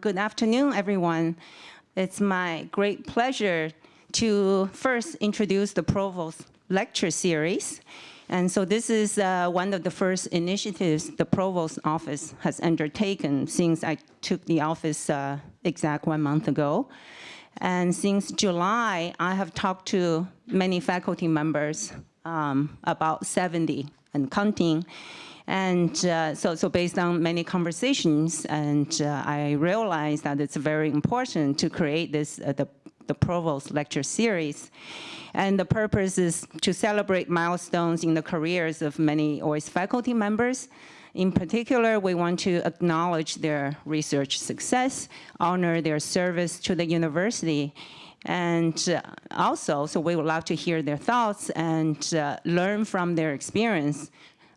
Good afternoon, everyone. It's my great pleasure to first introduce the Provost lecture series. And so this is uh, one of the first initiatives the Provost office has undertaken since I took the office uh, exact one month ago. And since July, I have talked to many faculty members, um, about 70 and counting. And uh, so, so based on many conversations, and uh, I realized that it's very important to create this, uh, the, the Provost lecture series. And the purpose is to celebrate milestones in the careers of many OIST faculty members. In particular, we want to acknowledge their research success, honor their service to the university, and uh, also, so we would love to hear their thoughts and uh, learn from their experience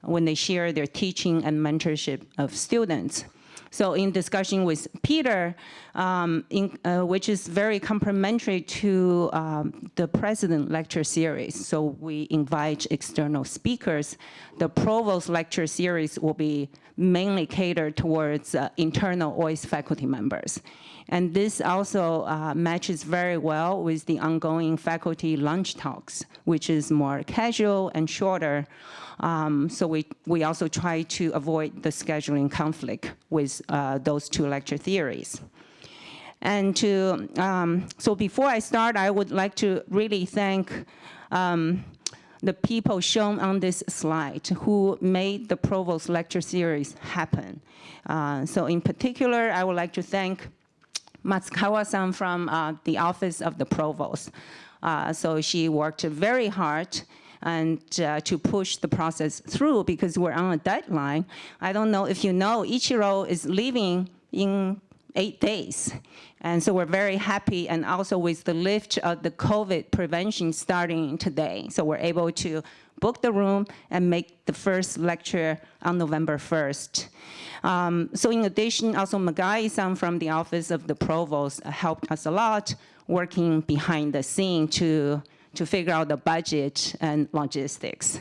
when they share their teaching and mentorship of students. So in discussion with Peter, um, in, uh, which is very complementary to um, the president lecture series. So we invite external speakers. The provost lecture series will be mainly catered towards uh, internal OIST faculty members. And this also uh, matches very well with the ongoing faculty lunch talks, which is more casual and shorter. Um, so we, we also try to avoid the scheduling conflict with uh, those two lecture theories. And to, um, so before I start, I would like to really thank um, the people shown on this slide who made the Provost lecture series happen. Uh, so in particular, I would like to thank Matsukawa-san from uh, the Office of the Provost. Uh, so she worked very hard and uh, to push the process through because we're on a deadline. I don't know if you know, Ichiro is leaving in eight days. And so we're very happy and also with the lift of the COVID prevention starting today. So we're able to book the room and make the first lecture on November 1st. Um, so in addition, also Magai-san from the Office of the Provost helped us a lot working behind the scene to to figure out the budget and logistics.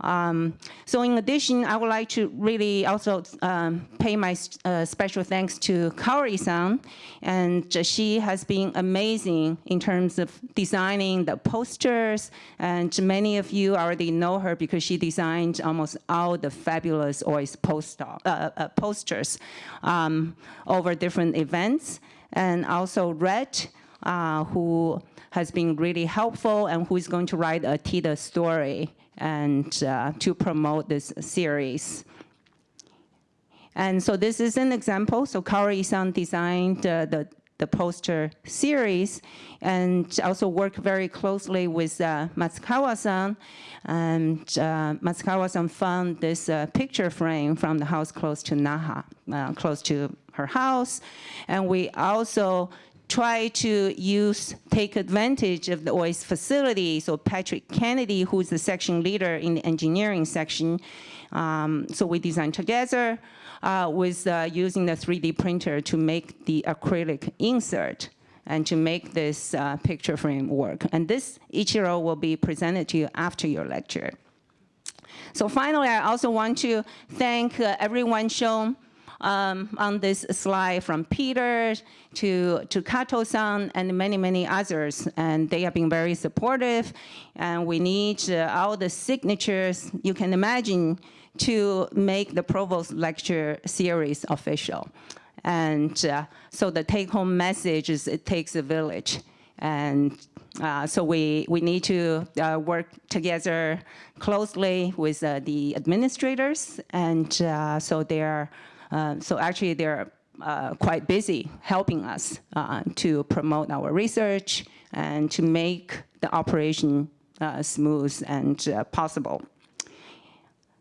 Um, so in addition, I would like to really also um, pay my uh, special thanks to Kaori-san, and she has been amazing in terms of designing the posters, and many of you already know her because she designed almost all the fabulous OIST uh, uh, posters um, over different events, and also Red, uh, who has been really helpful and who is going to write a TIDA story and uh, to promote this series. And so this is an example. So Kaori-san designed uh, the, the poster series and also worked very closely with uh, Matsukawa-san. And uh, Matsukawa-san found this uh, picture frame from the house close to Naha, uh, close to her house. And we also try to use, take advantage of the OIST facility. So Patrick Kennedy, who's the section leader in the engineering section, um, so we designed together uh, with uh, using the 3D printer to make the acrylic insert and to make this uh, picture frame work. And this Ichiro will be presented to you after your lecture. So finally, I also want to thank uh, everyone shown um, on this slide from Peter to, to Kato-san and many, many others. And they have been very supportive. And we need uh, all the signatures you can imagine to make the Provost Lecture Series official. And uh, so the take-home message is it takes a village. And uh, so we, we need to uh, work together closely with uh, the administrators. And uh, so they're uh, so actually they're uh, quite busy helping us uh, to promote our research and to make the operation smooth and possible.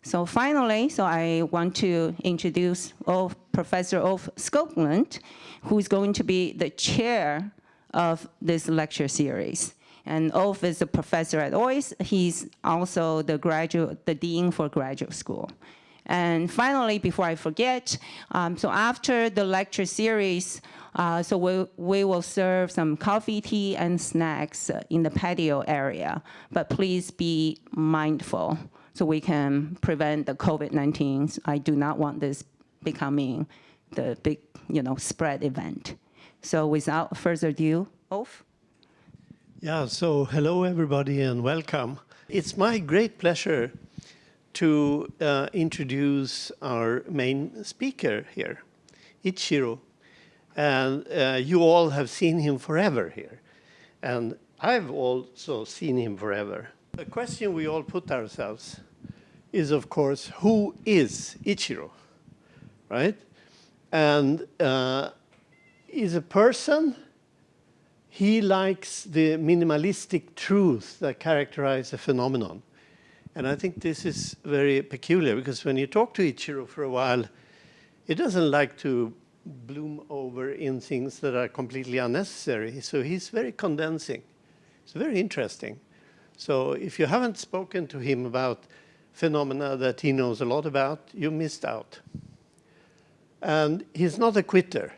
So finally, so I want to introduce Ulf, Professor Ulf Skoglund, who is going to be the chair of this lecture series. And Ulf is a professor at OIST. He's also the graduate, the dean for graduate school. And finally, before I forget, um, so after the lecture series, uh, so we, we will serve some coffee, tea, and snacks in the patio area. But please be mindful so we can prevent the COVID-19. I do not want this becoming the big, you know, spread event. So without further ado, Ulf? Yeah, so hello everybody and welcome. It's my great pleasure to uh, introduce our main speaker here, Ichiro. And uh, you all have seen him forever here. And I've also seen him forever. The question we all put ourselves is, of course, who is Ichiro, right? And uh, is a person he likes the minimalistic truth that characterize a phenomenon. And I think this is very peculiar because when you talk to Ichiro for a while, he doesn't like to bloom over in things that are completely unnecessary. So he's very condensing. It's very interesting. So if you haven't spoken to him about phenomena that he knows a lot about, you missed out. And he's not a quitter.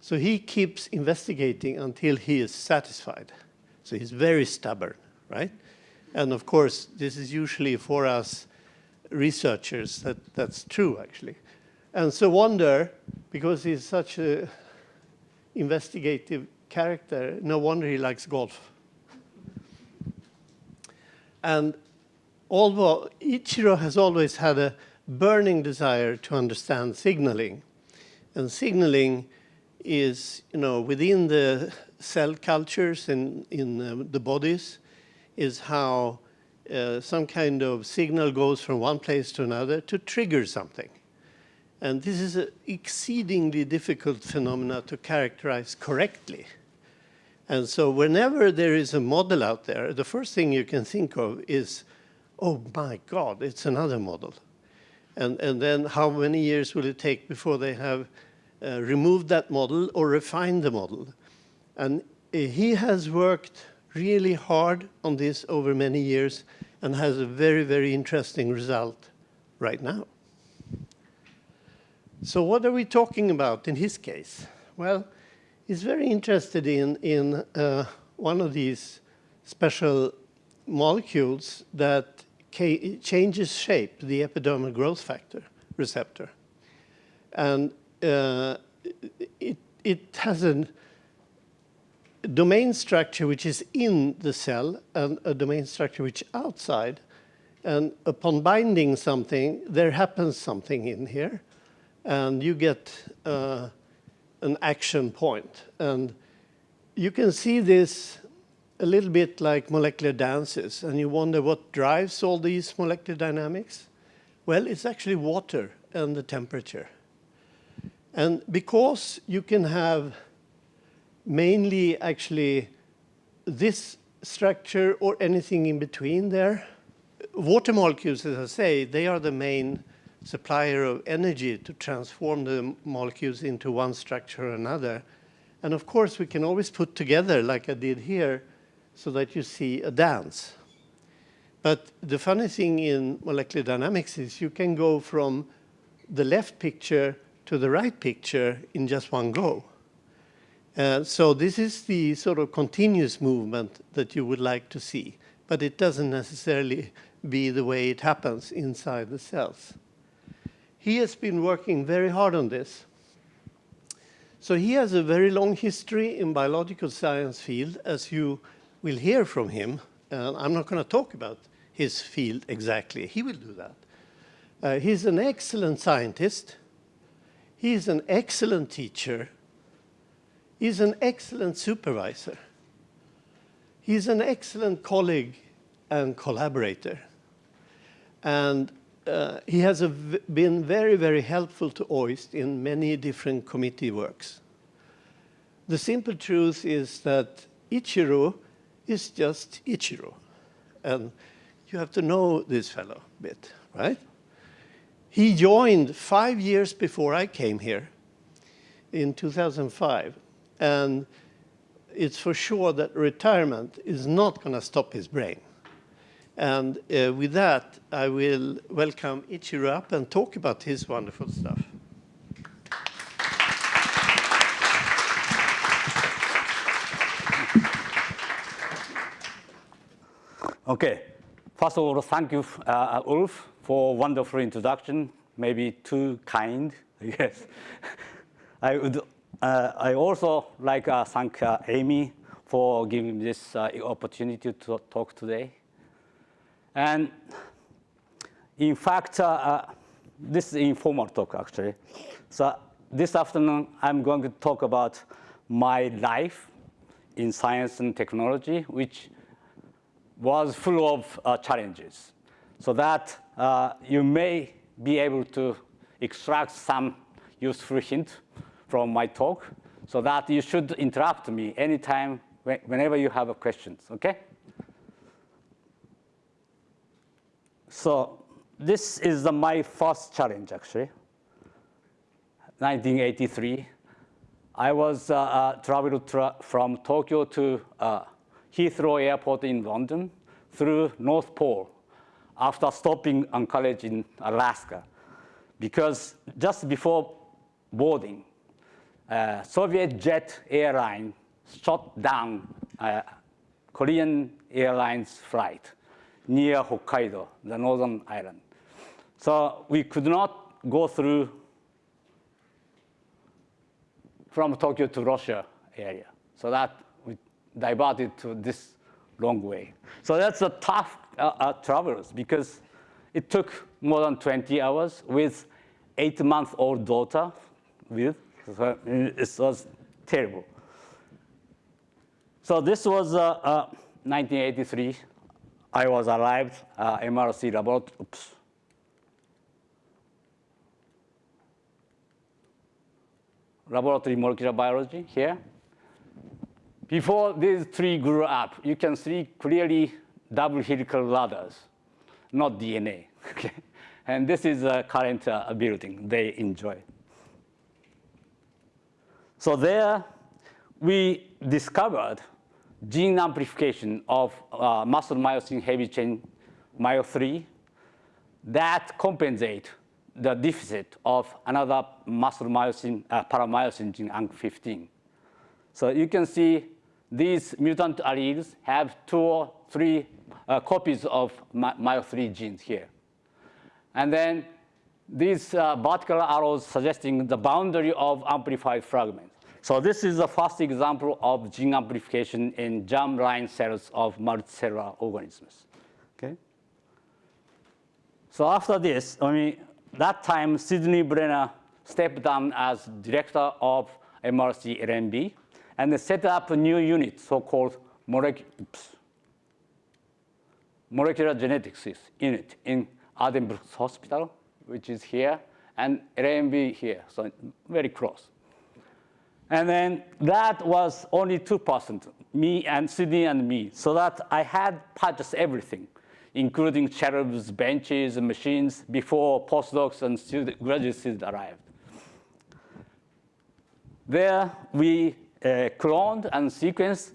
So he keeps investigating until he is satisfied. So he's very stubborn, right? And of course, this is usually for us researchers that that's true, actually. And so wonder, because he's such an investigative character, no wonder he likes golf. And although Ichiro has always had a burning desire to understand signaling, and signaling is, you know, within the cell cultures and in uh, the bodies is how uh, some kind of signal goes from one place to another to trigger something. And this is an exceedingly difficult phenomena to characterize correctly. And so whenever there is a model out there, the first thing you can think of is, oh my God, it's another model. And, and then how many years will it take before they have uh, removed that model or refined the model. And he has worked really hard on this over many years and has a very, very interesting result right now. So what are we talking about in his case? Well, he's very interested in, in uh, one of these special molecules that changes shape, the epidermal growth factor receptor. And uh, it, it has a domain structure which is in the cell and a domain structure which outside. And upon binding something, there happens something in here. And you get uh, an action point. And you can see this a little bit like molecular dances. And you wonder what drives all these molecular dynamics? Well, it's actually water and the temperature. And because you can have mainly actually this structure or anything in between there, water molecules, as I say, they are the main supplier of energy to transform the molecules into one structure or another. And of course, we can always put together, like I did here, so that you see a dance. But the funny thing in molecular dynamics is you can go from the left picture to the right picture in just one go. Uh, so this is the sort of continuous movement that you would like to see, but it doesn't necessarily be the way it happens inside the cells. He has been working very hard on this. So he has a very long history in biological science field, as you will hear from him. Uh, I'm not going to talk about his field exactly. He will do that. Uh, he's an excellent scientist. He's an excellent teacher. He's an excellent supervisor. He's an excellent colleague and collaborator. And uh, he has been very, very helpful to OIST in many different committee works. The simple truth is that Ichiro is just Ichiro. And you have to know this fellow a bit, right? He joined five years before I came here in 2005. And it's for sure that retirement is not going to stop his brain. And uh, with that, I will welcome Ichiro up and talk about his wonderful stuff. Okay. First of all, thank you, uh, Ulf, for wonderful introduction, maybe too kind, yes. I would I also like uh, thank uh, Amy for giving me this uh, opportunity to talk today. And in fact, uh, uh, this is informal talk actually. So this afternoon, I'm going to talk about my life in science and technology, which was full of uh, challenges. So that uh, you may be able to extract some useful hint from my talk, so that you should interrupt me anytime, whenever you have questions, okay? So this is the, my first challenge, actually. 1983. I was uh, uh, traveled tra from Tokyo to uh, Heathrow Airport in London through North Pole after stopping Anchorage in Alaska. Because just before boarding, uh, Soviet jet airline shot down uh, Korean Airlines flight near Hokkaido, the northern island. So we could not go through from Tokyo to Russia area. So that we diverted to this long way. So that's a tough uh, uh, travels because it took more than 20 hours with eight-month-old daughter with. So it was terrible. So this was uh, 1983. Uh, I was arrived uh, MRC laboratory. Oops. Laboratory molecular biology here. Before these three grew up, you can see clearly double helical ladders, not DNA. Okay? And this is a current uh, building they enjoy. So there we discovered gene amplification of uh, muscle myosin heavy chain myo3 that compensate the deficit of another muscle myosin, uh, paramyosin gene unc-15. So you can see these mutant alleles have two or three uh, copies of myo3 genes here. And then these uh, vertical arrows suggesting the boundary of amplified fragments. So this is the first example of gene amplification in germline cells of multicellular organisms. Okay. So after this, I mean, that time Sidney Brenner stepped down as director of MRC LMB and set up a new unit, so-called molecular, molecular genetics unit in Addenbrooke's Hospital, which is here, and LMB here, so very close. And then that was only 2%, me and Sidney and me. So that I had purchased everything, including cherubs, benches, and machines before postdocs and student, graduate students arrived. There we uh, cloned and sequenced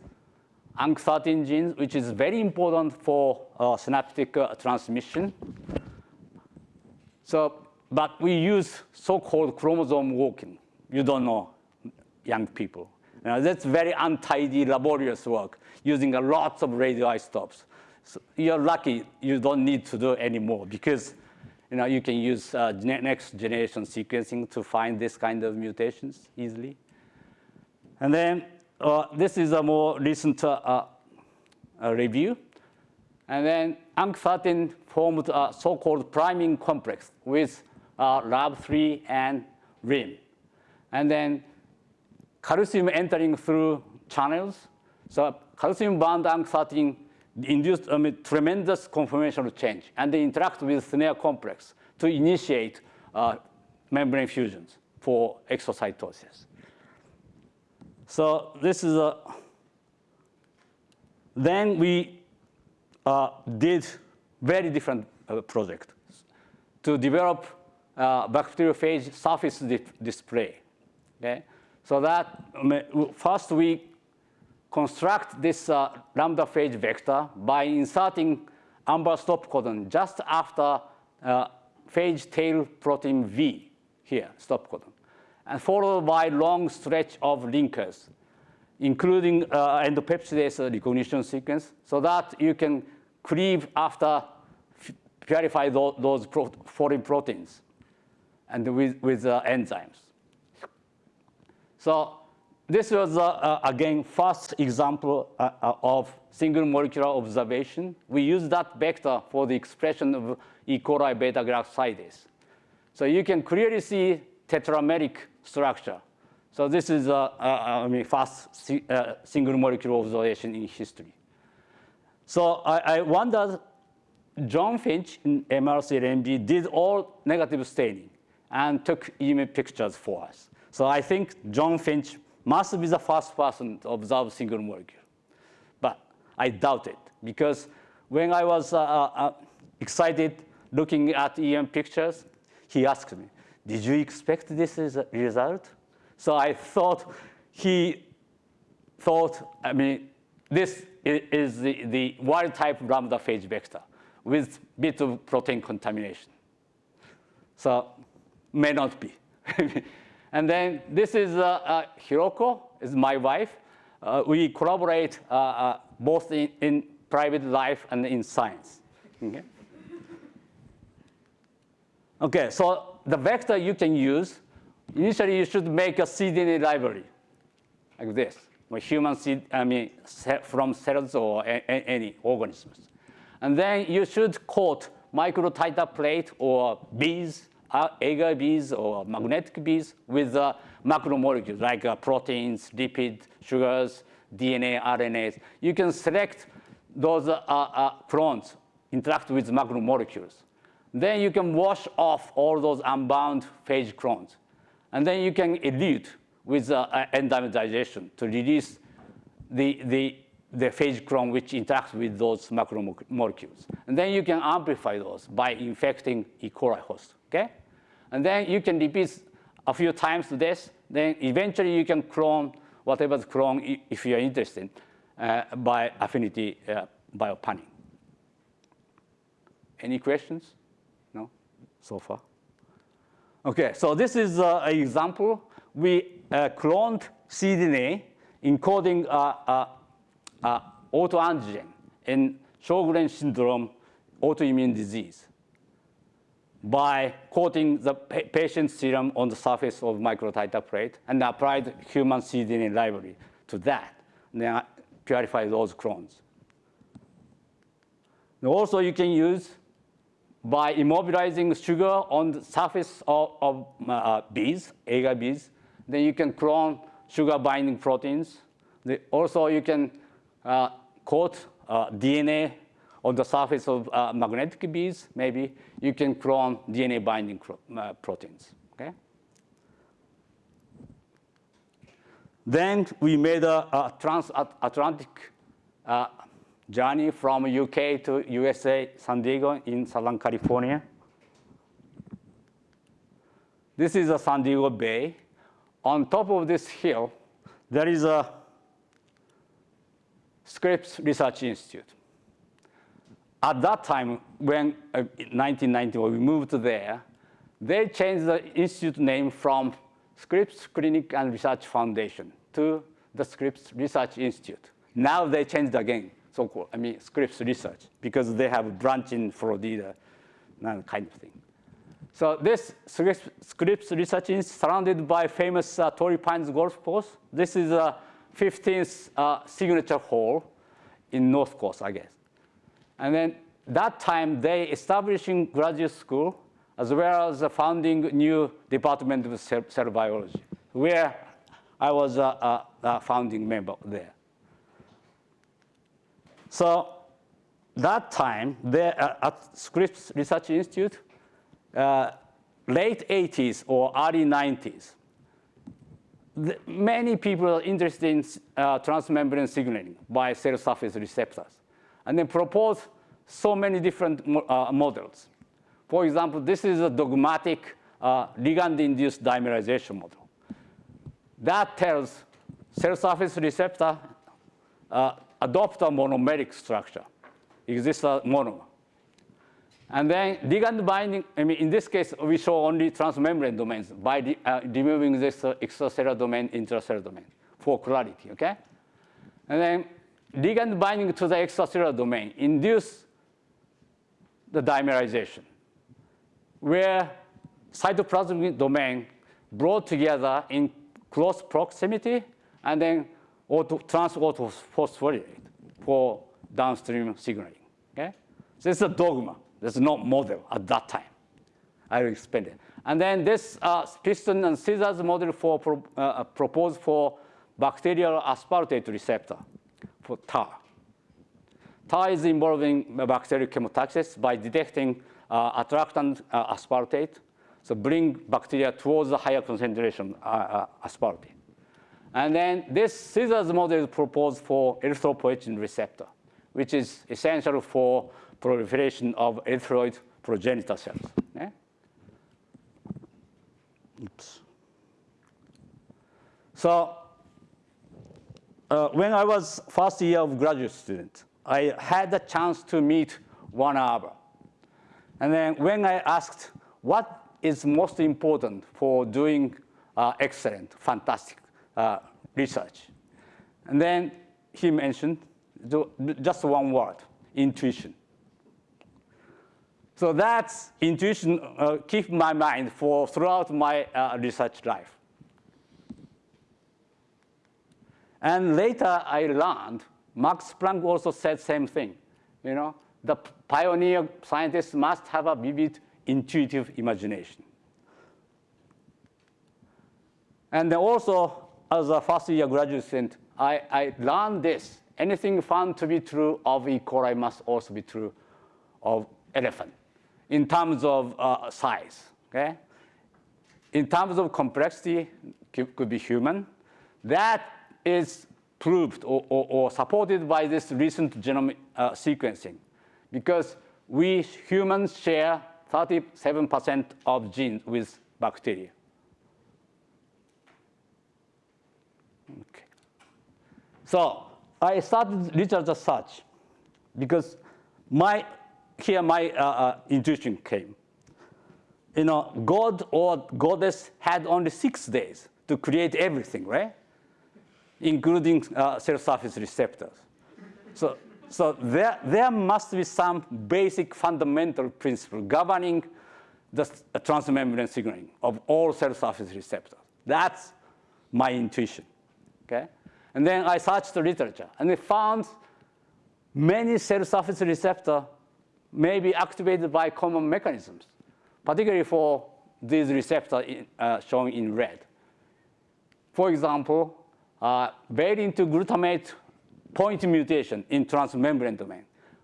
unc-13 genes, which is very important for uh, synaptic uh, transmission. So, but we use so-called chromosome walking. You don't know young people. Now, that's very untidy, laborious work using a lots of radioisotopes. So you're lucky you don't need to do anymore because you, know, you can use uh, next generation sequencing to find this kind of mutations easily. And then uh, this is a more recent uh, uh review. And then unc-13 formed a so-called priming complex with uh, LAB3 and RIM. And then calcium entering through channels. So calcium bound unc-13 induced a tremendous conformational change, and they interact with snare complex to initiate uh, membrane fusions for exocytosis. So this is a, then we uh, did very different uh, project to develop uh, bacteriophage surface di display. Okay? So that first we construct this uh, lambda phage vector by inserting AMBER stop codon just after uh, phage tail protein V here, stop codon, and followed by long stretch of linkers, including uh, endopeptidase recognition sequence, so that you can cleave after purify those, those foreign proteins and with, with uh, enzymes. So this was, uh, uh, again, first example uh, uh, of single molecular observation. We use that vector for the expression of E. coli beta-galactosidase. So you can clearly see tetrameric structure. So this is, uh, I mean, first si uh, single molecule observation in history. So I, I wondered, John Finch in MRC did all negative staining and took image pictures for us. So I think John Finch must be the first person to observe single molecule. But I doubt it because when I was uh, uh, excited looking at EM pictures, he asked me, did you expect this result? So I thought he thought, I mean, this is the, the wild type lambda phage vector with bit of protein contamination. So may not be. and then this is uh, uh, Hiroko, is my wife. Uh, we collaborate both in, in, private life and in science. Okay? okay, so the vector you can use, initially you should make a cDNA library like this, human seed, I mean, from cells or any organisms. And then you should coat microtiter plate or beads, agar beads or magnetic beads with uh, macromolecules like uh, proteins, lipids, sugars, DNA, RNAs. You can select those uh, uh, clones interact with macromolecules. Then you can wash off all those unbound phage clones. And then you can elute with uh, enzyme digestion to release the, the the phage clone which interacts with those macromolecules. And then you can amplify those by infecting E. coli host, okay? And then you can repeat a few times to this, then eventually you can clone whatever the clone if you're interested uh, by affinity uh, biopanning. Any questions? No, so far? Okay, so this is uh, an example. We uh, cloned cDNA encoding uh, uh uh, autoantigen in Sjogren syndrome autoimmune disease by coating the pa patient's serum on the surface of microtiter plate and applied human cDNA library to that, and then purify those clones. And also you can use by immobilizing sugar on the surface of, of uh, beads, agar beads, then you can clone sugar binding proteins. Also you can uh, coat uh, DNA on the surface of uh, magnetic beads, maybe you can clone DNA binding uh, proteins. Okay. Then we made a, a transatlantic uh, journey from UK to USA, San Diego in Southern California. This is a San Diego Bay. On top of this hill, there is a Scripps Research Institute. At that time, when uh, 1990, when we moved there, they changed the institute name from Scripps Clinic and Research Foundation to the Scripps Research Institute. Now they changed again, so-called, I mean, Scripps Research, because they have a branch in Florida, that kind of thing. So this Scripps Research is surrounded by famous uh, Torrey Pines golf course. This is a 15th uh, signature hole in North Coast, I guess. And then that time, they establishing graduate school as well as founding new department of cell, biology, where I was a, a, a, founding member there. So that time, there uh, at Scripps Research Institute, uh, late 80s or early 90s, the, many people are interested in uh, transmembrane signaling by cell surface receptors, and then propose so many different uh, models. For example, this is a dogmatic uh, ligand-induced dimerization model. That tells cell surface receptor uh, adopt a monomeric structure, exists a monomer. And then ligand binding, I mean, in this case, we show only transmembrane domains by uh, removing this uh, extracellular domain, intracellular domain for clarity, okay? And then ligand binding to the extracellular domain induce the dimerization, where cytoplasmic domain brought together in close proximity and then auto, trans autophosphorylate for downstream signaling. Okay? So it's a dogma. There's no model at that time. I will explain it. And then this uh, piston and scissors model for pro, uh, proposed for bacterial aspartate receptor for TAR. TAR is involving bacterial chemotaxis by detecting uh, attractant uh, aspartate, so bring bacteria towards the higher concentration uh, uh, aspartate. And then this scissors model is proposed for erythropoietin receptor, which is essential for proliferation of erythroid progenitor cells. Yeah? Oops. So uh, when I was first year of graduate student, I had the chance to meet Juan Arbour. And then when I asked what is most important for doing uh, excellent, fantastic uh, research, and then he mentioned just one word, intuition. So that's intuition uh, keep my mind for throughout my uh, research life. And later I learned, Max Planck also said same thing. You know, the pioneer scientists must have a vivid intuitive imagination. And also, as a first year graduate student, I, I learned this. Anything found to be true of E. coli must also be true of elephant in terms of uh, size. Okay? In terms of complexity, could be human. That is proved or, or, or supported by this recent genome uh, sequencing because we humans share 37% of genes with bacteria. Okay. So I started research as such because my, here my uh, uh, intuition came. You know, God or goddess had only six days to create everything, right? Including uh, cell surface receptors. So so there, there must be some basic fundamental principle governing the transmembrane signaling of all cell surface receptors. That's my intuition. Okay? And then I searched the literature, and I found many cell surface receptors may be activated by common mechanisms, particularly for these receptors uh, shown in red. For example, uh, valine to glutamate point mutation in transmembrane domain,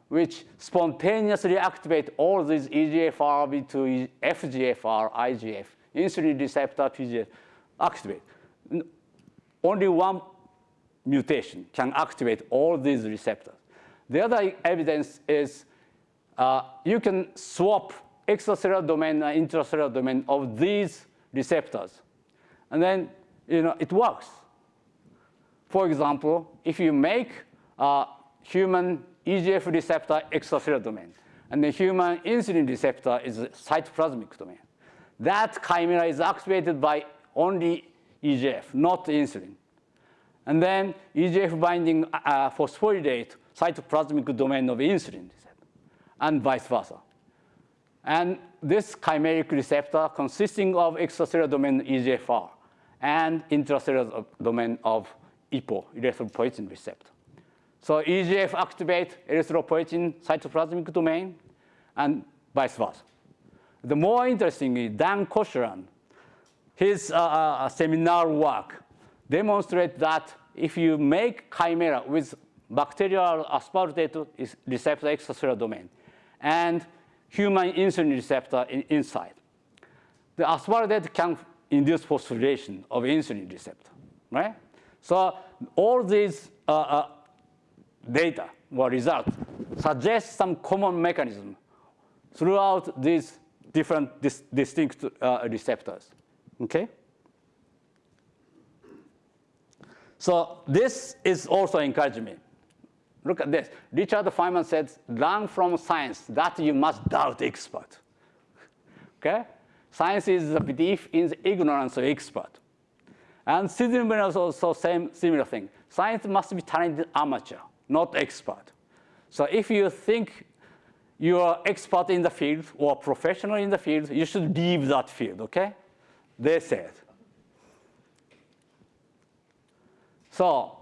which spontaneously activate all these EGFR, B2, FGFR, IGF, insulin receptor, PGF, activate. Only one mutation can activate all these receptors. The other evidence is uh, you can swap extracellular domain and intracellular domain of these receptors. And then you know, it works. For example, if you make a human EGF receptor extracellular domain, and the human insulin receptor is cytoplasmic domain, that chimera is activated by only EGF, not insulin. And then EGF binding uh, phosphorylate cytoplasmic domain of insulin receptor, and vice versa. And this chimeric receptor consisting of extracellular domain EGFR and intracellular domain of EPO, erythropoietin receptor. So EGF activates erythropoietin cytoplasmic domain and vice versa. The more interesting is Dan Koshland, his uh, uh, seminar work demonstrates that if you make chimera with bacterial aspartate receptor extracellular domain and human insulin receptor in, inside, the aspartate can induce phosphorylation of insulin receptor, right? So all these uh, uh, data or results suggest some common mechanism throughout these different dis distinct uh, receptors. Okay? So this is also encouragement. Look at this. Richard Feynman said, learn from science that you must doubt expert. Okay? Science is the belief in the ignorance of expert. And Sidney also same similar thing. Science must be talented amateur, not expert. So if you think you are expert in the field or professional in the field, you should leave that field, okay? They said. So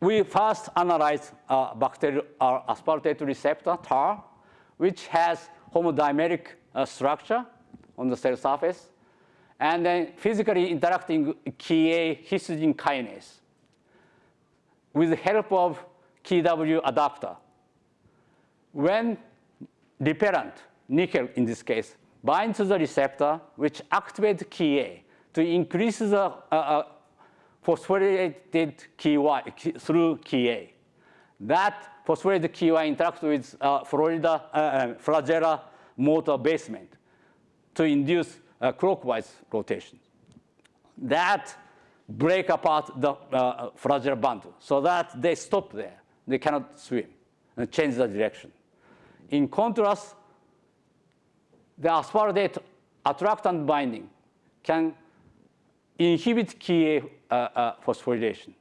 we first analyzed bacterial aspartate receptor, TAR, which has homodimeric uh, structure on the cell surface, and then physically interacting CheA histidine kinase with the help of CheW adapter. When repellent, nickel in this case, binds to the receptor, which activates CheA to increase the uh, uh, phosphorylated CheY through CheA. That phosphorylated CheY interacts with uh, Florida, uh, uh, flagella motor basement to induce uh, clockwise rotation. That break apart the uh, flagella bundle so that they stop there. They cannot swim and change the direction. In contrast, the aspartate attractant binding can inhibit CheA uh, uh, phosphorylation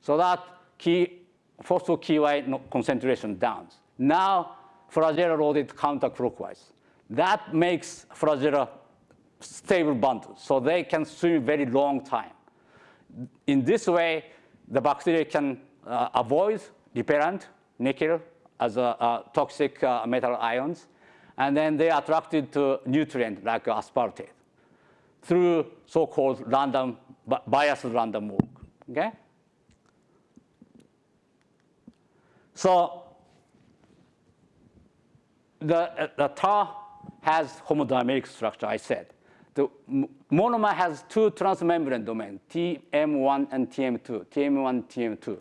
so that key phospho-CheY concentration downs. Now, flagella loaded counterclockwise. That makes flagella stable bundles, so they can swim very long time. In this way, the bacteria can uh, avoid repellent, nickel, as a, toxic uh, metal ions, and then they are attracted to nutrient like aspartate through so-called random, biased random walk, okay? So the, the tar has homodimeric structure, I said. The monomer has two transmembrane domains, TM1 and TM2, TM1, TM2.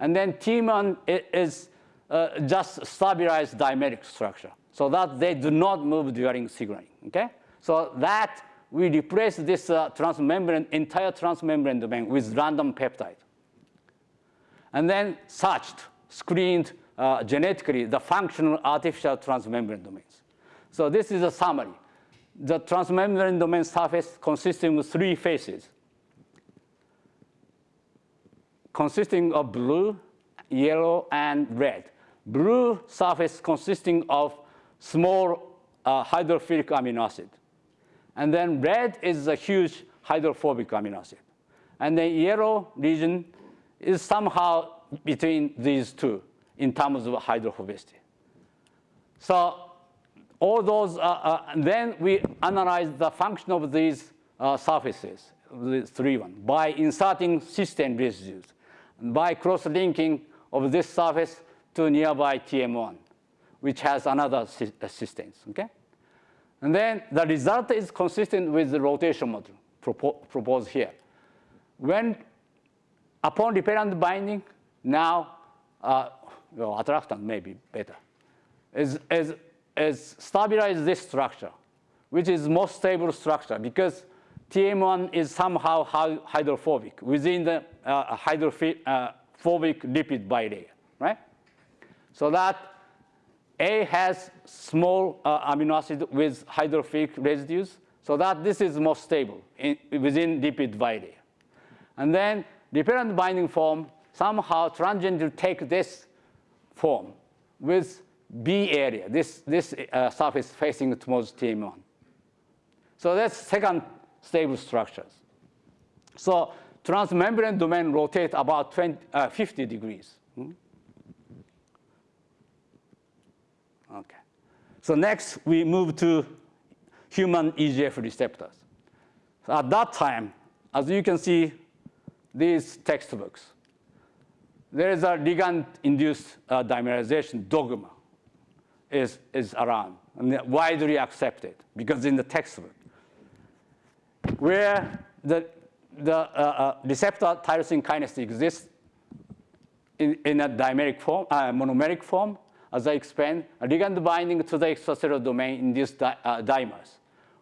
And then TM1 is uh, just stabilized dimeric structure so that they do not move during signaling, okay? So that we replace this uh, transmembrane, entire transmembrane domain with random peptide. And then searched, screened uh, genetically the functional artificial transmembrane domains. So this is a summary. The transmembrane domain surface consisting of three faces, consisting of blue, yellow, and red. Blue surface consisting of small uh, hydrophilic amino acid. And then red is a huge hydrophobic amino acid. And then yellow region is somehow between these two in terms of hydrophobicity. So all those, uh, uh, then we analyze the function of these uh, surfaces, the three one, by inserting cysteine residues, by cross-linking of this surface to nearby TM1, which has another cysteines, okay? And then the result is consistent with the rotation model propo proposed here. When upon repellent binding, now, uh, well, attractant may be better, is, is, is stabilize this structure, which is most stable structure because TM1 is somehow hydrophobic within the uh, hydrophobic uh, lipid bilayer, right? So that a has small uh, amino acid with hydrophilic residues, so that this is most stable in, within lipid bilayer. And then repellent binding form somehow transient to take this form with B area, this, this uh, surface facing towards TM1. So that's second stable structures. So transmembrane domain rotate about 20, uh, 50 degrees. Hmm? Okay. So next, we move to human EGF receptors. So at that time, as you can see, these textbooks, there is a ligand-induced uh, dimerization dogma is, is around and widely accepted because in the textbook, where the, the uh, uh, receptor tyrosine kinase exists in, in a dimeric form, uh, monomeric form, as I explained, ligand binding to the extracellular domain in these di uh, dimers,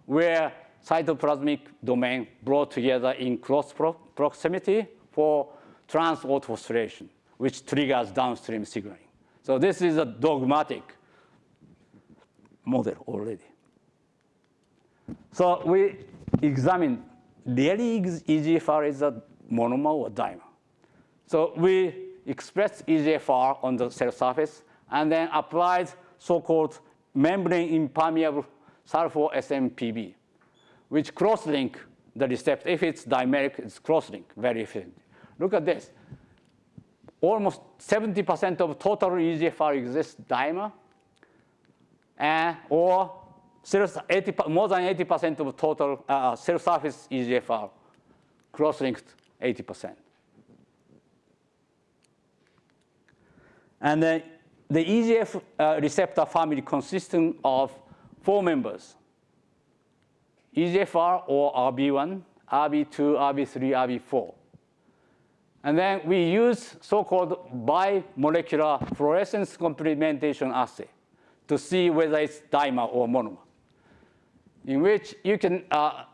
where cytoplasmic domain brought together in close pro proximity for trans-autophosphorylation, which triggers downstream signaling. So this is a dogmatic model already. So we examine really EGFR is a monomer or dimer. So we express EGFR on the cell surface and then applied so-called membrane impermeable sulfo-SMPB, which cross-link the receptor. If it's dimeric, it's cross-link very efficient. Look at this. Almost 70% of total EGFR exists dimer, and or cell, 80, more than 80% of total uh, cell surface E EGFR cross-linked 80%. And then the EGF uh, receptor family consisting of four members. EGFR or ErbB1, ErbB2, ErbB3, ErbB4. And then we use so-called bimolecular fluorescence complementation assay to see whether it's dimer or monomer, in which you can uh,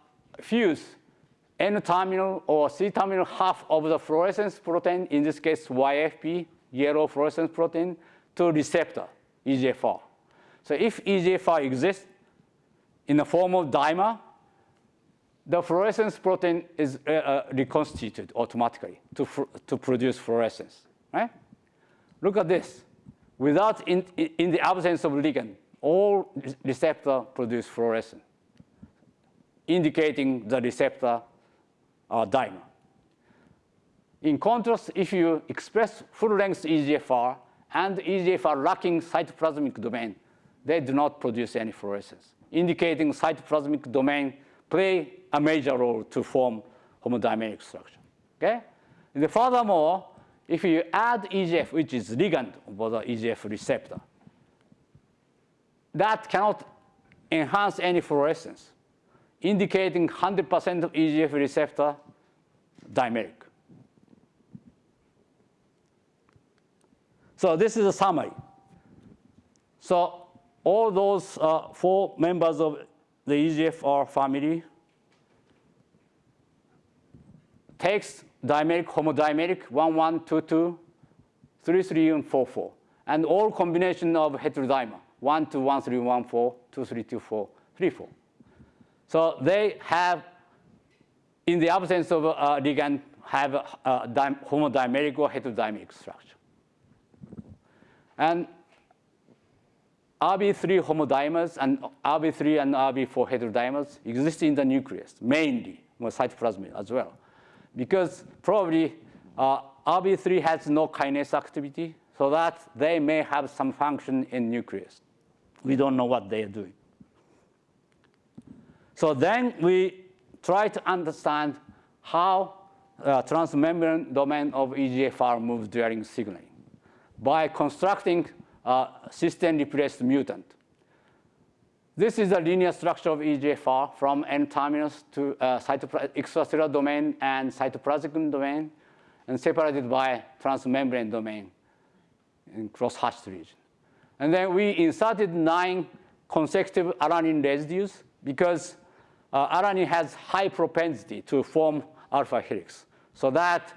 fuse N-terminal or C-terminal half of the fluorescence protein, in this case YFP, yellow fluorescence protein, to receptor, EGFR. So if EGFR exists in the form of dimer, the fluorescence protein is uh, uh, reconstituted automatically to, to produce fluorescence, right? Look at this. Without, in, in the absence of ligand, all receptor produce fluorescence, indicating the receptor uh, dimer. In contrast, if you express full-length EGFR and EGFR lacking cytoplasmic domain, they do not produce any fluorescence, indicating cytoplasmic domain play a major role to form homodimeric structure. Okay? And furthermore, if you add EGF, which is ligand for the EGF receptor, that cannot enhance any fluorescence, indicating 100% of EGF receptor dimeric. So this is a summary. So all those uh, four members of the EGFR family takes dimeric, homodimeric, 1, 1, 2, 2, 3, 3, and 4, 4. And all combination of heterodimer, 1, 2, 1, 3, 1, 4, 2, 3, 2, 4, 3, 4. So they have, in the absence of uh, ligand, have a, a homodimeric or heterodimeric structure. And ErbB3 homodimers and ErbB3 and ErbB4 heterodimers exist in the nucleus, mainly, cytoplasm as well. Because probably uh, ErbB3 has no kinase activity, so that they may have some function in nucleus. We don't know what they are doing. So then we try to understand how uh, transmembrane domain of EGFR moves during signaling by constructing a cysteine replaced mutant. This is the linear structure of EGFR from N-terminus to uh, extracellular domain and cytoplasmic domain, and separated by transmembrane domain in cross-hatched region. And then we inserted nine consecutive alanine residues because uh, alanine has high propensity to form alpha helix. So that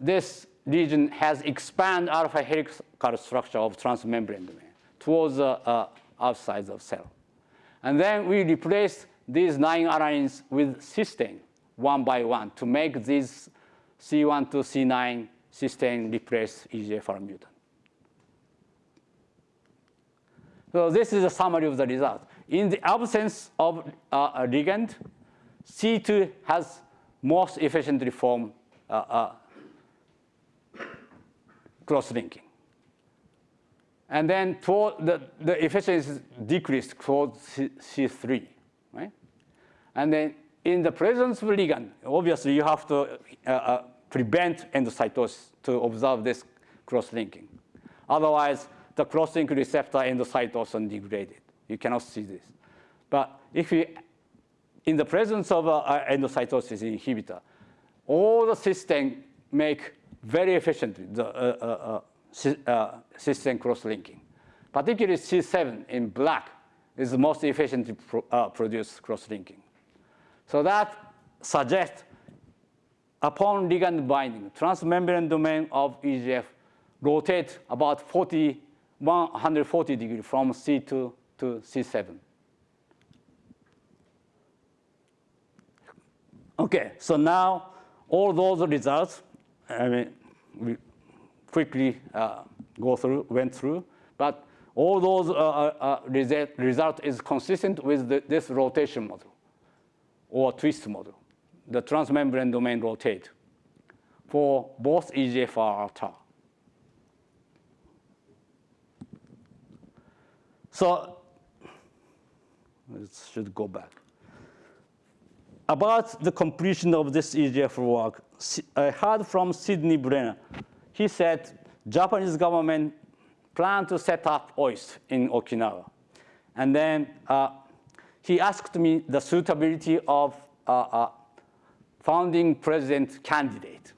this region has expand alpha helical structure of transmembrane domain towards the uh, outside of cell. And then we replace these nine alanines with cysteine one by one to make these C1 to C9 cysteine replace EGFR mutant. So this is a summary of the result. In the absence of uh, a ligand, C2 has most efficiently formed uh, uh, cross-linking. And then the, the efficiency decreased towards C3, right? And then in the presence of ligand, obviously you have to uh, uh, prevent endocytosis to observe this cross-linking. Otherwise, the cross-link receptor endocytosis degraded. You cannot see this. But if you, in the presence of uh, endocytosis inhibitor, all the cysteine make very efficiently the uh, uh, uh, cysteine cross-linking. Particularly C7 in black is the most efficiently pro produced cross-linking. So that suggests upon ligand binding, transmembrane domain of EGF rotate about 40, 140 degrees from C2 to C7. Okay, so now all those results I mean, we quickly uh, go through, went through, but all those uh, uh, uh result, is consistent with the, this rotation model or twist model, the transmembrane domain rotate. for both EGFR and tau. So it should go back. About the completion of this EGFR work, I heard from Sidney Brenner. He said Japanese government planned to set up OIST in Okinawa. And then uh, he asked me the suitability of uh, uh, founding president candidate.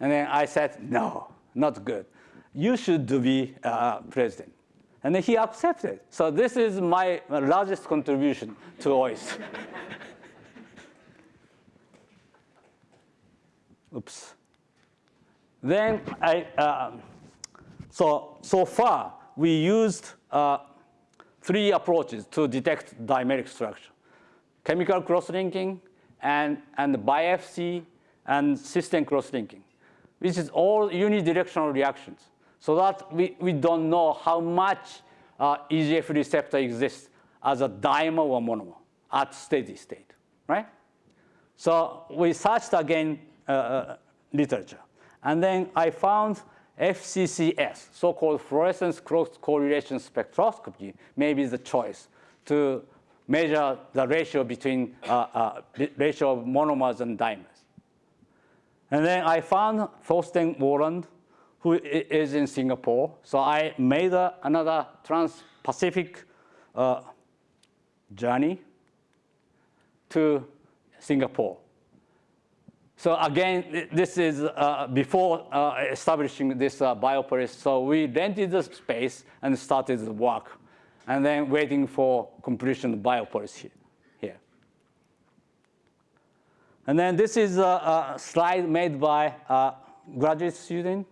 And then I said, no, not good. You should be uh, president. And then he accepted. So this is my largest contribution to OIST. Oops. Then I, uh, so, so far we used uh, three approaches to detect dimeric structure. Chemical cross-linking and, and biFC and cysteine cross-linking, which is all unidirectional reactions. So that we, we don't know how much uh, EGF receptor exists as a dimer or monomer at steady state, right? So we searched again uh, uh, literature. And then I found FCCS, so-called fluorescence cross-correlation spectroscopy, maybe the choice to measure the ratio between uh, uh, ratio of monomers and dimers. And then I found Thorsten Wohland, who is in Singapore. So I made a, another trans-Pacific uh, journey to Singapore. So again, this is uh, before uh, establishing this uh, biopolis. So we rented the space and started the work, and then waiting for completion of biopolis here. here. And then this is a, a slide made by a graduate student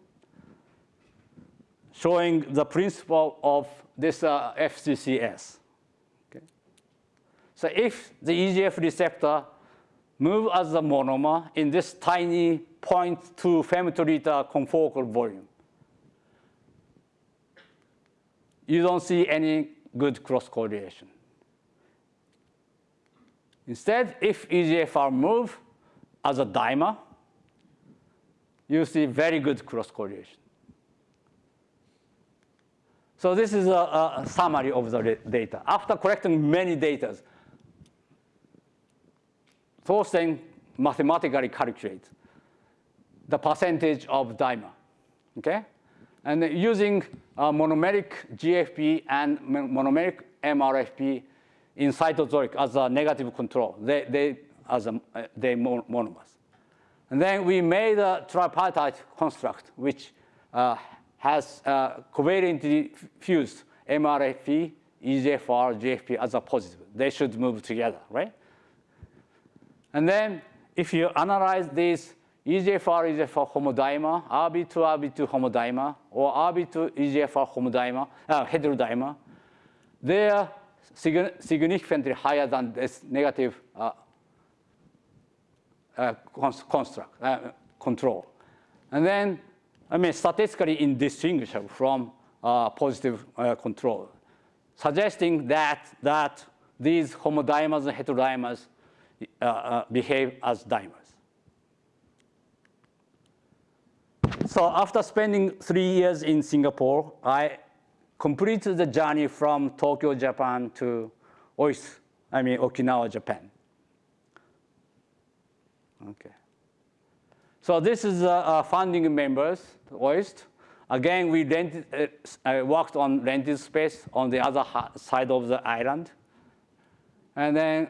showing the principle of this uh, FCCS. Okay. So if the EGF receptor move as a monomer in this tiny 0.2 femtoliter confocal volume. You don't see any good cross correlation. Instead, if EGFR move as a dimer, you see very good cross correlation. So this is a, a summary of the data. After collecting many data, Thorsten mathematically calculate the percentage of dimer, okay? And using uh, monomeric GFP and monomeric MRFP in cytosolic as a negative control, they, they as a, uh, they monomers. And then we made a tripartite construct which uh, has uh, covalently fused MRFP, EGFR, GFP as a positive. They should move together, right? And then if you analyze this EGFR, EGFR homodimer, ErbB2, ErbB2 homodimer, or ErbB2 EGFR homodimer, uh, heterodimer, they are sig- significantly higher than this negative uh, uh, cons- construct, uh, control. And then, I mean, statistically indistinguishable from uh, positive uh, control, suggesting that, that these homodimers and heterodimers uh, uh, behave as dimers. So after spending three years in Singapore, I completed the journey from Tokyo, Japan to Oisu, I mean Okinawa, Japan. Okay. So this is uh, uh, founding members, OIST. Again, we rented, uh, I worked on rented space on the other side of the island. And then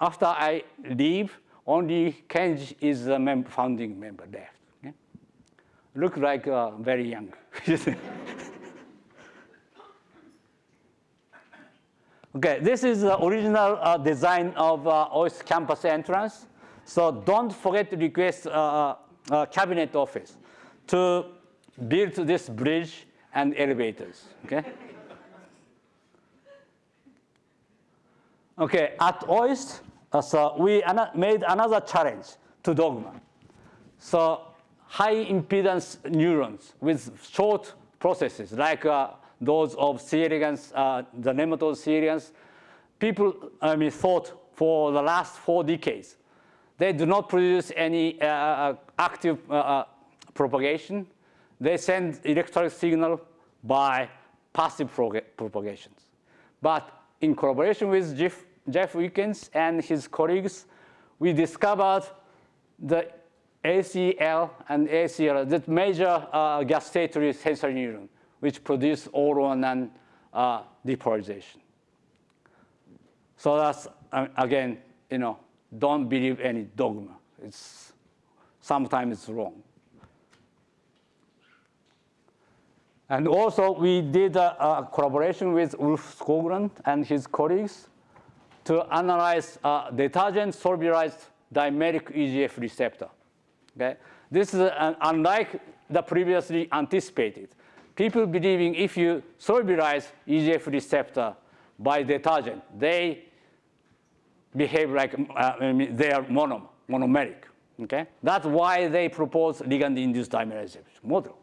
after I leave, only Kenji is the mem- founding member left. Okay? Look like uh, very young. okay, this is the original uh, design of uh, campus entrance. So don't forget to request uh, uh, cabinet office to build this bridge and elevators. Okay. Okay, at OIST, so we made another challenge to dogma. So high impedance neurons with short processes like uh, those of C. elegans, uh, the nematode C. elegans, people I mean, thought for the last four decades they do not produce any uh, active uh, uh, propagation. They send electric signal by passive propagations. But in collaboration with Jeff, Jeff Wickens and his colleagues, we discovered the ACL and ACL, that major uh, gustatory sensory neuron, which produce oral and uh, depolarization. So that's, uh, again, you know, don't believe any dogma. It's, sometimes it's wrong. And also, we did a, a collaboration with Ulf Skoglund and his colleagues to analyze uh, detergent solubilized dimeric EGF receptor. Okay? This is an, unlike the previously anticipated. People believing if you solubilize EGF receptor by detergent, they behave like uh, they are mono, monomeric. Okay? That's why they propose ligand-induced dimerization model.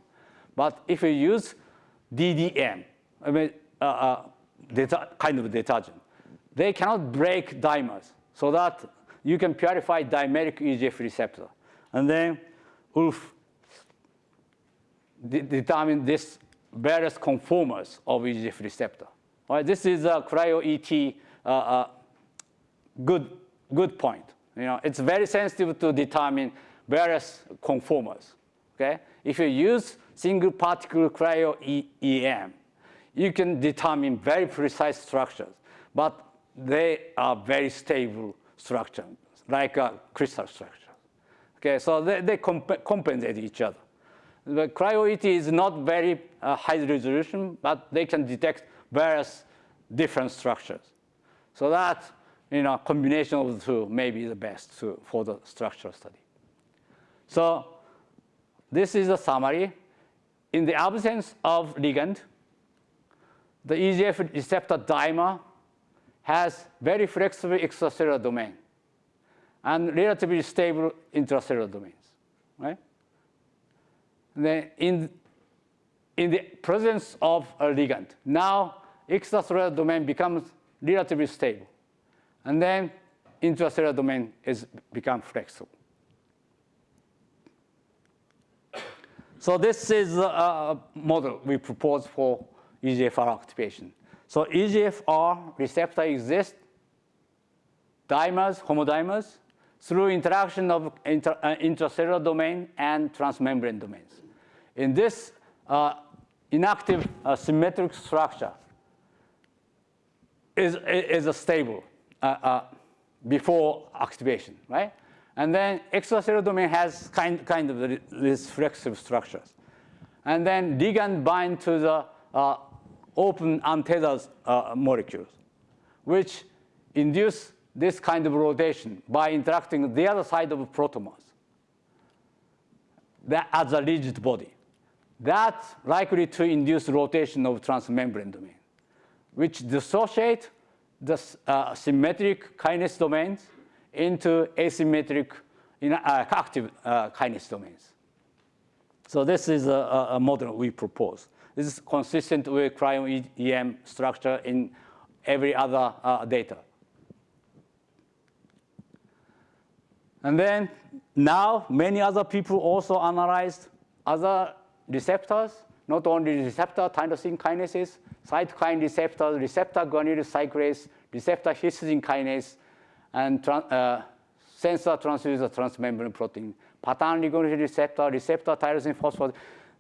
But if you use DDM, I mean, uh, uh, kind of detergent, they cannot break dimers so that you can purify dimeric EGF receptor. And then Ulf de determined this various conformers of EGF receptor. All right, this is a cryo-ET uh, uh, good, good point. You know, it's very sensitive to determine various conformers. Okay? If you use single particle cryo-EM, you can determine very precise structures, but they are very stable structures, like a crystal structure. Okay, so they, they comp compensate each other. The cryo-ET is not very uh, high resolution, but they can detect various different structures. So that you know, combination of the two may be the best to, for the structural study. So this is a summary. In the absence of ligand, the EGF receptor dimer has very flexible extracellular domain and relatively stable intracellular domains, right? Then in, in the presence of a ligand, now extracellular domain becomes relatively stable. And then intracellular domain is become flexible. So this is a uh, model we propose for EGFR activation. So EGFR receptor exists, dimers, homodimers, through interaction of inter, uh, intracellular domain and transmembrane domains. In this uh, inactive uh, symmetric structure is, is a stable uh, uh, before activation, right? And then extracellular domain has kind, kind of these flexible structures. And then ligand bind to the uh, open untethered molecules, which induce this kind of rotation by interacting the other side of protomers that as a rigid body. That's likely to induce rotation of transmembrane domain, which dissociate the uh, symmetric kinase domains into asymmetric uh, active uh, kinase domains. So this is a, a, model we propose. This is consistent with cryo-EM structure in every other uh, data. And then now many other people also analyzed other receptors, not only receptor tyrosine kinases, cytokine receptors, receptor guanylyl cyclase, receptor histidine kinase, and uh, sensor transducer transmembrane protein, pattern recognition receptor, receptor tyrosine phosphate.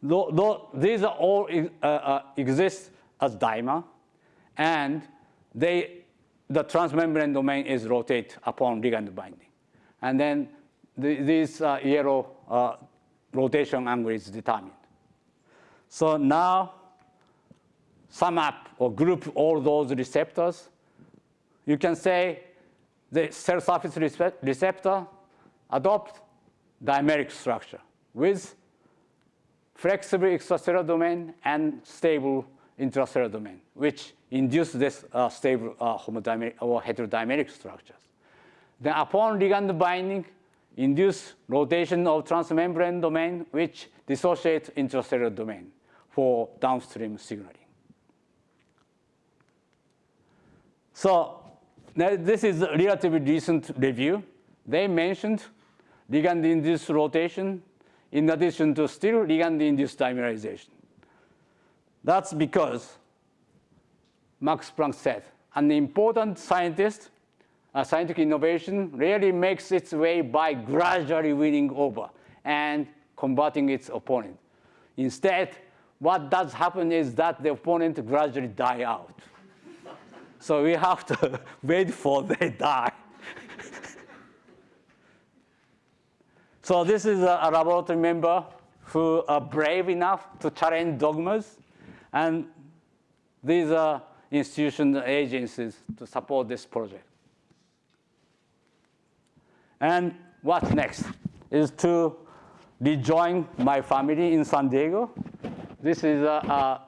Though, though these are all uh, uh, exist as dimer, and they, the transmembrane domain is rotate upon ligand binding. And then the, this uh, yellow uh, rotation angle is determined. So now sum up or group all those receptors. You can say the cell surface receptor adopt dimeric structure with flexible extracellular domain and stable intracellular domain, which induce this uh, stable uh, homodimeric or heterodimeric structures. Then upon ligand binding, induce rotation of transmembrane domain, which dissociate intracellular domain for downstream signaling. So this is a relatively recent review. they mentioned ligand-induced rotation in addition to still ligand-induced dimerization. That's because Max Planck said, an important scientist, a scientific innovation rarely makes its way by gradually winning over and combating its opponent. Instead, what does happen is that the opponent gradually die out. so we have to wait for they die. So this is a, laboratory member who are brave enough to challenge dogmas. And these are institutional agencies to support this project. And what's next is to rejoin my family in San Diego. This is, a, a,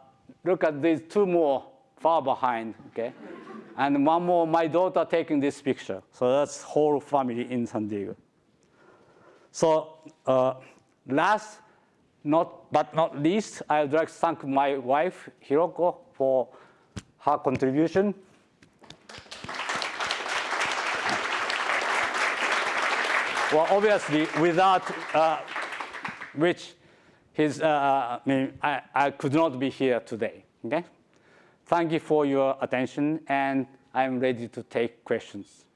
look at these two more far behind, okay? And one more, my daughter taking this picture. So that's whole family in San Diego. So uh, last not, but not least, I would like to thank my wife, Hiroko, for her contribution. well, obviously, without uh, which his, uh, I mean, I, I could not be here today, okay? Thank you for your attention, and I'm ready to take questions.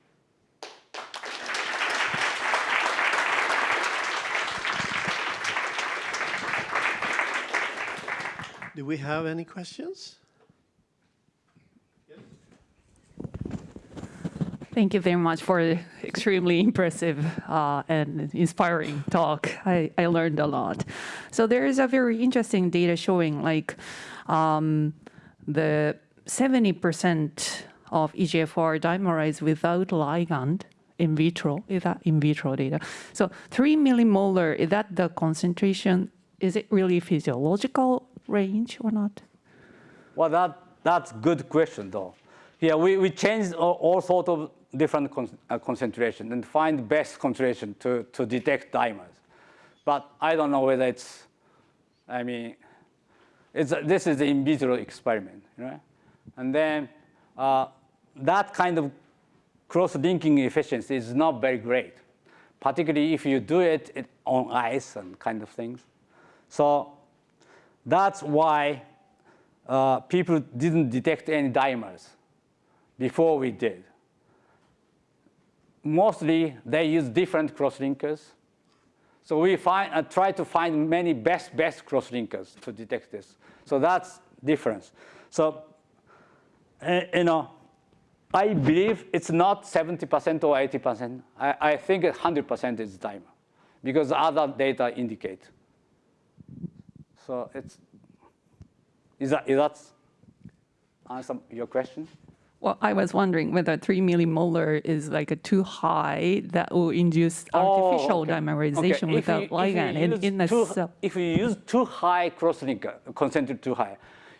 Do we have any questions? Thank you very much for the extremely impressive uh, and inspiring talk. I, I learned a lot. So there is a very interesting data showing like um, the 70% of EGFR dimerized without ligand in vitro. Is that in vitro data? So three millimolar, is that the concentration? Is it really physiological range or not? Well, that, that's good question, though. Yeah, we, we changed all, all sort of different con uh, concentration and find best concentration to, to detect dimers. But I don't know whether it's, I mean, it's this is the in vitro experiment, right? And then uh, that kind of cross-linking efficiency is not very great, particularly if you do it, it on ice and kind of things. So that's why uh, people didn't detect any dimers before we did. Mostly, they use different crosslinkers. So we find, uh, try to find many best, best crosslinkers to detect this. So that's difference. So, uh, you know, I believe it's not 70% or 80%. I, I think 100% is dimer because other data indicate. So it's, is that, is that answer your question? Well, I was wondering whether three millimolar is like a too high that will induce artificial Oh, okay. dimerization Okay, if without you- ligand in, use in a too, cell. If you use too high crosslinker, concentrated too high,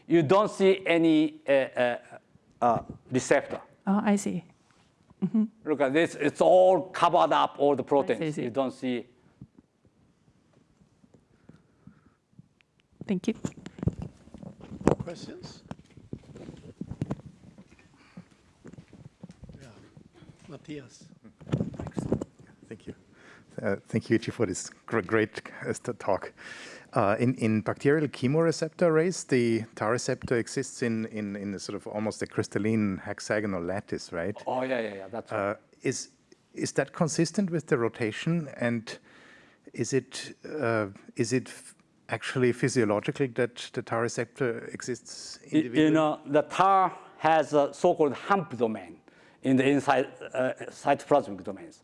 you don't see any uh, uh, uh, receptor. Oh, I see. Look at this, it's all covered up, all the proteins. see. You don't see. Thank you. Questions? Yeah. Matthias. Thank you. Uh, thank you, Ichi, for this gr- great uh, talk. Uh, in, in bacterial chemoreceptor arrays, the TAR receptor exists in, in, in a sort of almost a crystalline hexagonal lattice, right? Oh, yeah, yeah, yeah, that's right. Uh, is, is that consistent with the rotation? And is it, uh, is it f- actually physiological that the TAR receptor exists individually? You know, the tar has a so-called HAMP domain in the inside uh, cytoplasmic domains.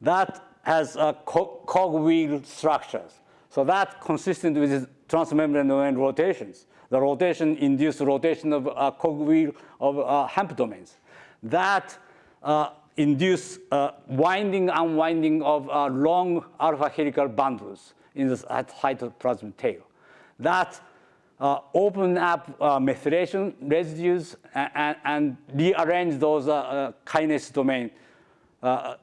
That has a co- cogwheel structures. So that consistent with transmembrane domain rotations. The rotation induced rotation of a cogwheel of uh, HAMP domains. That uh, induce uh, winding, unwinding of uh, long alpha helical bundles in the cytoplasmic tail. That uh, open up uh, methylation residues and, and, and rearrange those uh, uh, kinase domain uh,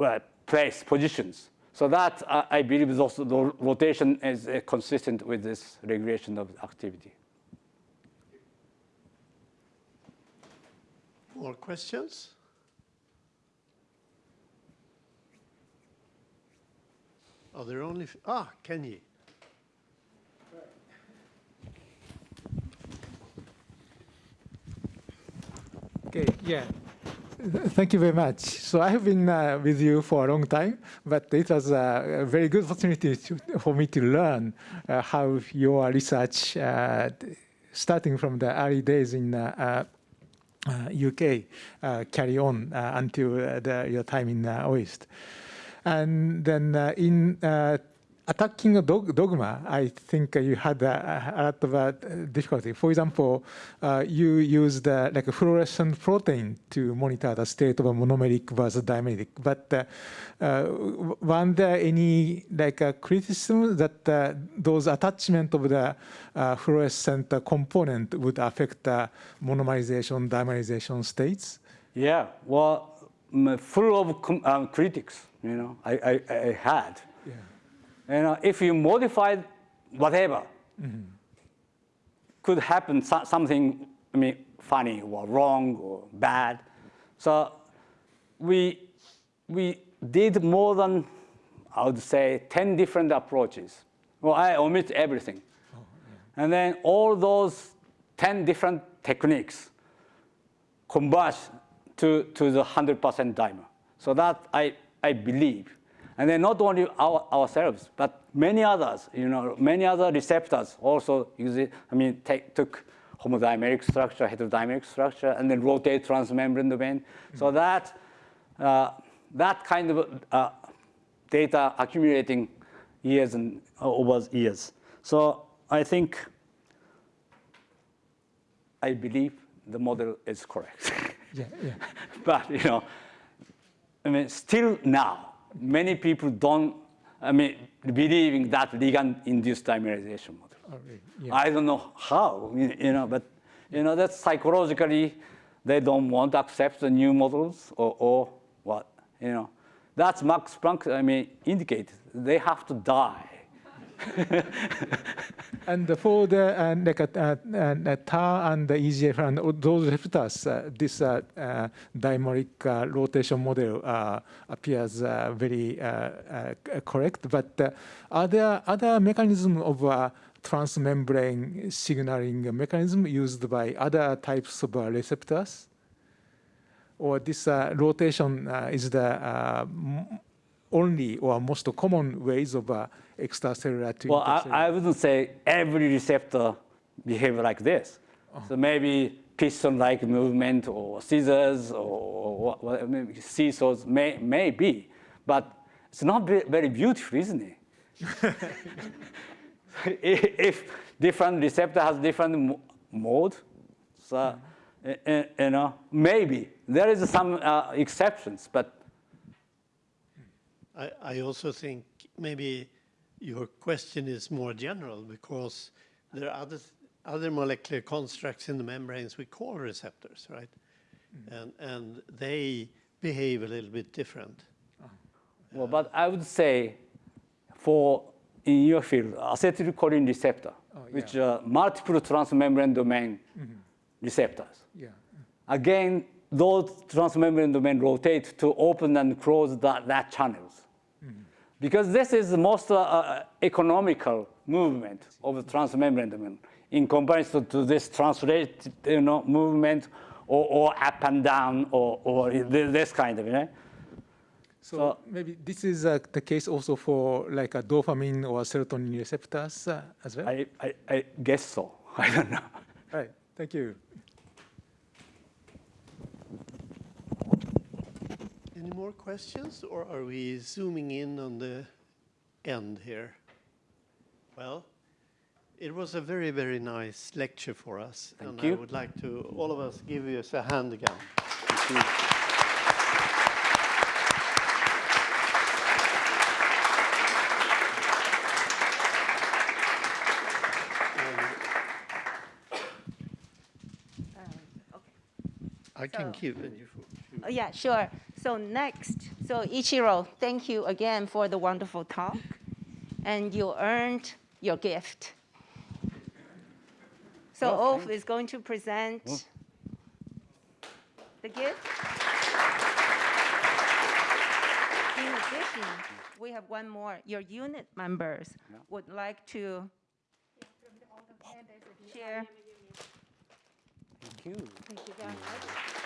uh, place positions. So that I believe is also the rotation is consistent with this regulation of activity. More questions? Are there only, f- ah, Kenji. Okay, yeah. Thank you very much. So I have been uh, with you for a long time, but it was uh, a very good opportunity to, for me to learn uh, how your research, uh, starting from the early days in uh, uh, UK, uh, carry on uh, until uh, the, your time in uh, OIST. And then uh, in uh, attacking a dog, dogma, I think you had uh, a lot of uh, difficulty. For example, uh, you used uh, like a fluorescent protein to monitor the state of a monomeric versus dimeric. But uh, uh, w- weren't there any like uh, criticism that those attachment of the fluorescent component would affect the monomerization, dimerization states? Yeah, well, full of um, critics, you know, I, I, I had. Yeah. You know, if you modify whatever, could happen so- something, I mean, funny or wrong or bad. So we, we did more than, I would say, 10 different approaches. Well, I omit everything. And then all those 10 different techniques converge to, to the 100% dimer. So that I, I believe. And then not only our, ourselves, but many others, you know, many other receptors also use it, I mean, take, took homodimeric structure, heterodimeric structure, and then rotate transmembrane domain. So that, uh, that kind of uh, data accumulating years and uh, over years. So I think, I believe the model is correct. Yeah, yeah. but you know, I mean, still now, many people don't, I mean, believing that ligand-induced dimerization model. Oh, really? Yeah. I don't know how, you you know, but you know, that's psychologically, they don't want to accept the new models or, or what, you know. That's Max Planck, I mean, indicated. They have to die. And for the uh, like, uh, uh, TAR and the EGF and those receptors, uh, this uh, uh, dimeric rotation model appears very correct. But are there other mechanisms of transmembrane signaling mechanism used by other types of receptors? Or this rotation is the only or most common ways of extracellular to Well, I. I wouldn't say every receptor behave like this. So maybe piston-like movement or scissors or what, what, maybe seesaws may, may be, but it's not ve- very beautiful, isn't it? if if different receptor has different mode, so uh, uh, you know maybe there is some uh, exceptions, but I, I also think maybe your question is more general because there are other, other molecular constructs in the membranes we call receptors, right? Mm. And, and they behave a little bit different. Uh-huh. Well, but I would say for in your field, acetylcholine receptor, oh, which are multiple transmembrane domain mm-hmm. receptors. yeah. Again, those transmembrane domain rotate to open and close that, that channels. Because this is the most uh, uh, economical movement of the transmembrane in comparison to this translate, you know, movement or, or up and down or, or this kind of, you know. So, So- maybe this is uh, the case also for like a dopamine or serotonin receptors uh, as well. I, I, I guess so. I don't know. right. Thank you. Any more questions or are we zooming in on the end here? Well, it was a very, very nice lecture for us. Thank and you. I would like to, all of us, give you a hand again. Um, I can So- keep it. Oh, Yeah, sure. So next, so Ichiro, thank you again for the wonderful talk. And you earned your gift. So Oh, Ulf is going to present the gift. In addition, we have one more. Your unit members would like to share. Thank you. Thank you very much.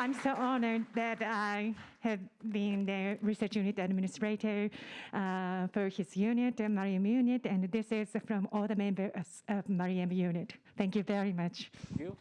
I'm so honored that I have been the research unit administrator uh, for his unit, the Maruyama unit, and this is from all the members of Maruyama unit. Thank you very much. Thank you.